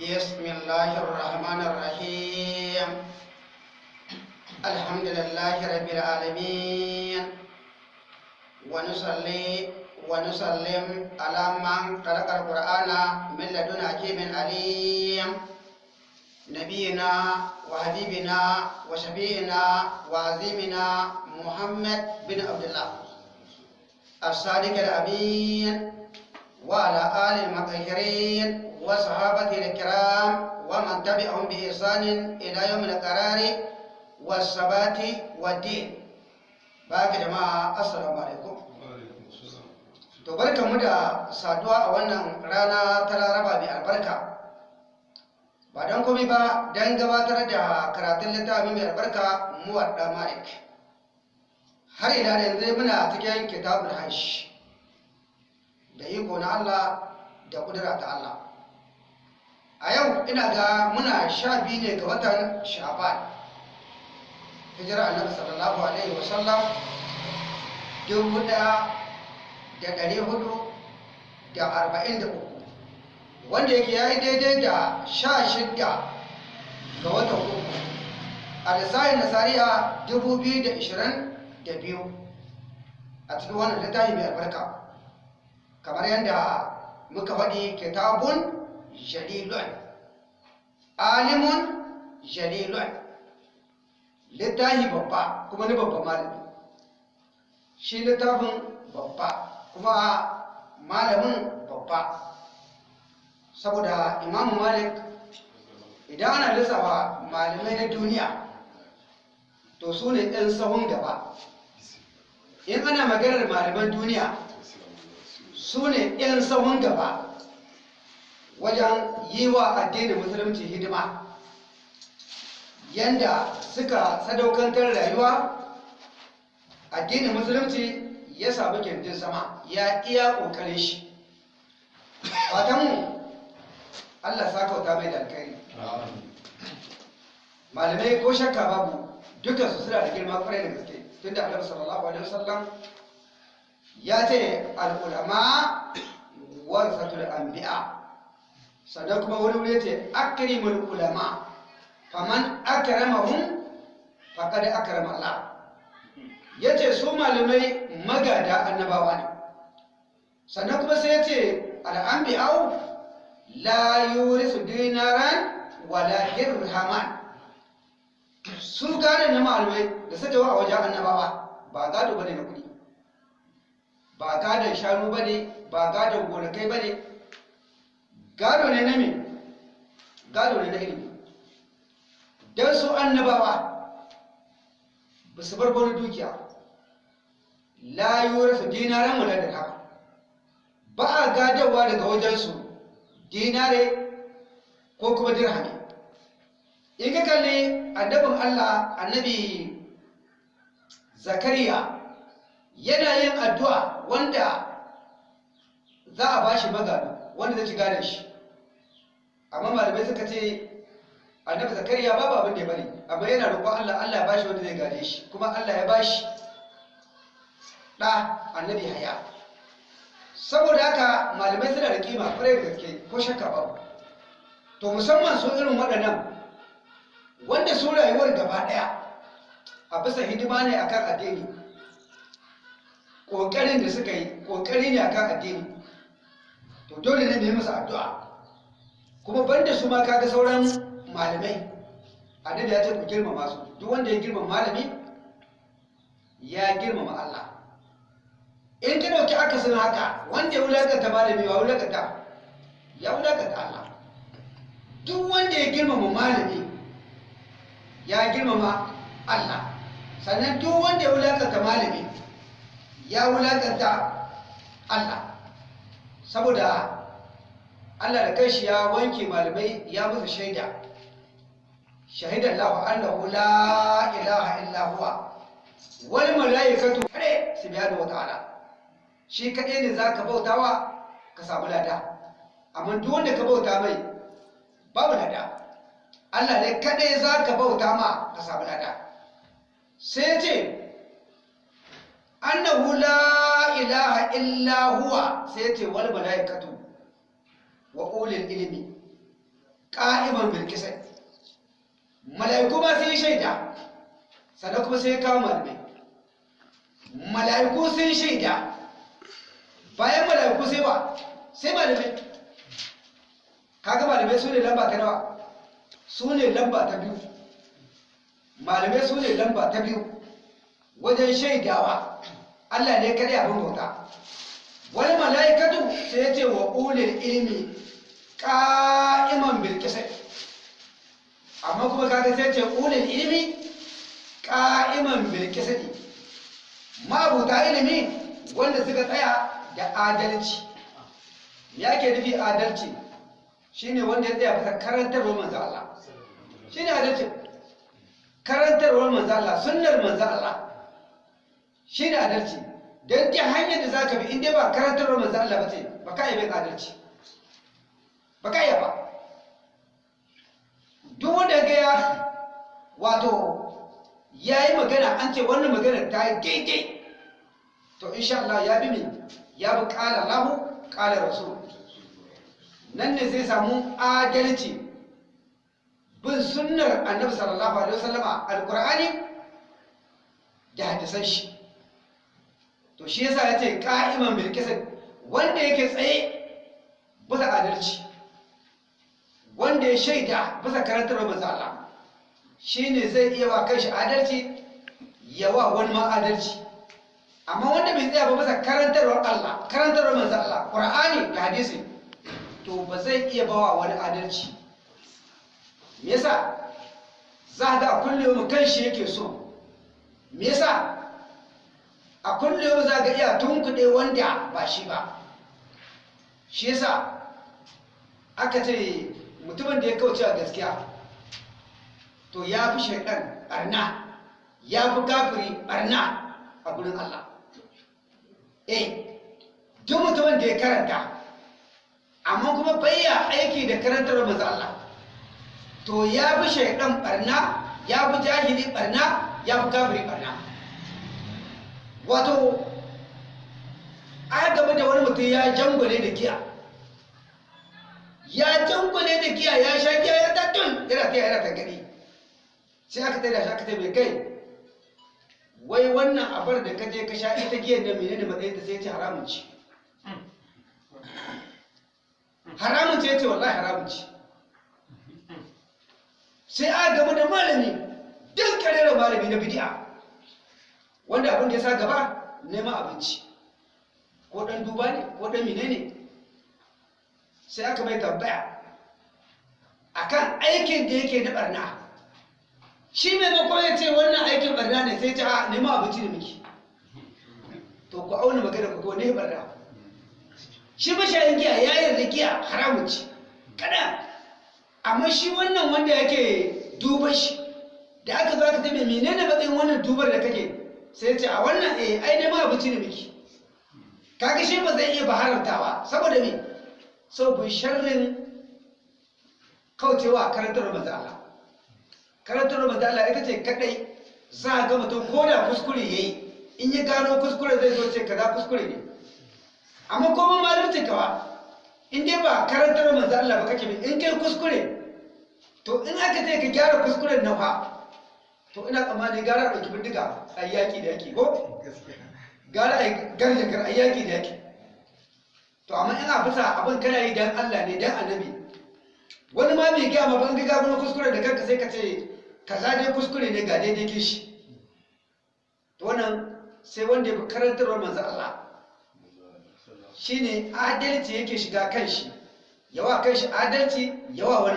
بسم الله الرحمن الرحيم الحمد لله رب العالمين ونصلي ونسلم على من خلق القرآن من لدن حكيم عليم نبينا وحبيبنا وشفيعنا وعظيمنا محمد بن عبد الله الصادق الأمين وعلى آل المطهرين وصحابته الكرام ومن تبعهم بإحسان إلى يوم القرار والثبات والدين باقي جماعة السلام عليكم to barkanmu da saduwa a wannan rana ta laraba mai albarka ba don komai ba don gabatar da karatun littafi mai albarka muwadda malik har ila da yanzu muna cikin kitabul hajj da iko na Allah da kudura ta Allah A yau ina ga muna sha biyu ne ga watan sha'ban. Hijira annabi sallallahu alaihi wasallam dubu ɗaya da ɗari huɗu da arba'in da uku wanda yake ya yi daidai da sha shidda ga watan uku. A lissahin nasariya dubu biyu da ishirin da biyu. A cikin wannan littafi mai albarka kamar yadda muka faɗi kitabun jalilun alimun jalilun littafi babba kuma ni babba malami. Shi littafin babba kuma malamin babba. Saboda imamu malik idan ana lissafa malamai na duniya to su ne ɗan sahun gaba. In ana maganar malaman duniya su ne ɗan sahun gaba. Wajen yi wa addinin musulunci hidima. Yanda suka sadaukantar rayuwa addinin musulunci ya samu ƙirjin sama ya iya ƙoƙarin shi. Fatanmu allah sa kauta mai da malamai ko shakka babu dukansu suna da girma ƙwarai da gaske. Tun da annabi sallallahu alaihi wasallam ya ce al'ulama warasatul anbiya. Sannan kuma wani wuri ce akrimul ulama. Faman akramahum faqad akrama Allah. Yace su malamai magada annabawa ne. Sannan kuma sai ya ce al'anbiya'u la yurisu dinaran wala dirhaman. Su gane na malamai da suka wa a wajen annabawa ba gado ba ne na kuɗi ba gadon shanu ba ne ba gadon gonakai ba ne gado ne na me? Gado ne na ilimi. Don su annabawa ba su bar dukiya la yurisu dinaran wala dirhaman ba a gadarwa daga wajensu dinare ko kuma dirhami. In ka kalli annabin Allah annabi zakariya yana yin addu'a wanda za a bashi magana. Wanda zai gane shi. Amma malamai suka ce annabi zakariya babu abin da ya bari. Amma yana roƙon Allah Allah ya bashi wanda zai gane shi. Kuma Allah ya bashi ɗa annabi haya saboda haka malamai suna da kima ƙwarai da gaske ko shakka babu. To musamman su irin waɗannan wanda su rayuwar gaba ɗaya a bisa hidima ne akan addini ƙoƙarin da suka yi ƙoƙari ne akan addini. To dole ne mai musu addu'a. Kuma banda su ma kaga sauran malamai annabi ya ce ku girmama su. Duk wanda ya girmama malami ya girmama Allah. In ka ɗauki akasin haka wanda ya wulaƙanta malami wa wulaƙanta? Ya wulaƙanta Allah. Duk wanda ya girmama malami ya girmama Allah. Sannan duk wanda ya wulaƙanta malami ya wulaƙanta Allah. Saboda Allah da kanshi ya wanke malamai ya musu shaida. Shahidan lahu annahu la ilaha illa huwa. Wal malaikatu kare subhanahu wa ta'ala. Shi kadai ne zaka bautawa ka samu lada. Amma duk wanda ka bauta mai babu lada. Allah ne kadai za ka bauta ma ka samu lada. Sai ce annahu la ilaha illa huwa sai ce wal malaikatu wa ulil ilmi qa'iman bil qisas mala'iku ma sun shaida sannan kuma sai kawo malamai. Mala'iku sun shaida bayan mala'iku sai ba sai malamai. Kaga malamai su ne lamba ta nawa? Su ne lamba ta biyu. Malamai su ne lamba ta biyu. Wajen shaidawa. Allah ne kada abin bauta. Wani mala'ikatu sai ce wa ulil ilmi qa'iman bil amma kuma kaga sai ce ulil ilmi qa'iman bil qisas mabuta ilimi wanda suka tsaya da adalci. Me yake nufi adalci? Shine wanda ya tsaya bisa karantarwar manzo Allah. Shine adalci. Karantarwar manzo Allah sunnar manzo Allah. Shine adalci. Dan ta hanyar da zaka bi inda ba karantarwar manzo Allah ba ce ba ka yi bin adalci. Ba ka yi ba. Duk wanda ga ya wato ya yi magana an ce wannan magana ta yi daidai to insha Allah ya bi min ya bi kala lahu kala rasul. Nan ne zai samu adalci. Bin sunnar annabi sallallahu alaihi wasallama alqur'ani da hadisan shi. To shi yasa ya ce qa'iman bil qisd wanda yake tsaye bisa adalci wanda ya shaida bisa karantar manzo Allah shine zai iya wa kanshi adalci ya wa wani ma adalci. Amma wanda bai tsaya ba bisa karantarwar Allah karantarwar manzo Allah Qur'ani da hadisi to ba zai iya bawa wani adalci. Me yasa? Za ga kullum kanshi yake so. Me yasa? A kullum za ga iya tunkuɗe wanda ba shi ba. Shi yasa aka ce mutumin da ya kauce a gaskiya to ya fi shaidan barna ya fi kafiri barna a gurin Allah. Eh duk mutumin da ya karanta amma kuma bayya aiki da karantar manzo Allah to ya fi shaidan barna ya fi jahili barna ya fi kafiri barna wato a gaba da wani mutum ya jangwale da giya. Ya jangwale da giya ya sha giya ya tattun yana ta yana ta gani. Sai aka tsaye da shi aka tsaye mai kai wai wannan abar da ka je ka sha ita giyan da menene matsayin ta sai ce haramun ci haramun ce ce wallahi haramun ci sai a gaba da malami duk karera malami na bidi'a. Wanda abin da ya sa gaba? Neman abinci. Ko dan duba ne? Ko dan menene sai aka mai tambaya akan aikin da yake na barna shi maimakon ya ce wannan aikin barna ne sai ce a neman abinci da miki to ku auna magana ku ne barna shi mashayin giya ya yarda giya haramun ci kada amma shi wannan wanda yake duban shi da aka zo aka tabe menene matsayin wannan dubar da kake? Sai ce a wannan eh ai neman abinci ne miki kaga shi ba zai iya ba haramtawa saboda me? Sau bin sharrin kaucewa karantar manzo Allah. Karantar manzo Allah ita ce kadai za ga mutum ko da kuskure yayi in ya gano kuskure zai zo ce kaza kuskure ne. Amma ko mun malamci kawa in dai ba karantar manzo Allah ba kake in kai kuskure to in aka ce ka gyara kuskuren nan fa to ina tsammani gara ɗauki bindiga a yaƙi da yake ko? Gara a garje gar a yaƙi da yake to amma ina bisa abin kana yi dan Allah ne dan annabi. Wani ma bai gaya ma ban ga gano kuskure da kanka sai ka ce kaza dai kuskure ne ga daidai ke shi. To wannan sai wanda ya fi karantarwar manzo Allah. Shine adalci yake shiga kan shi. Yawa kan shi adalci yawa wani.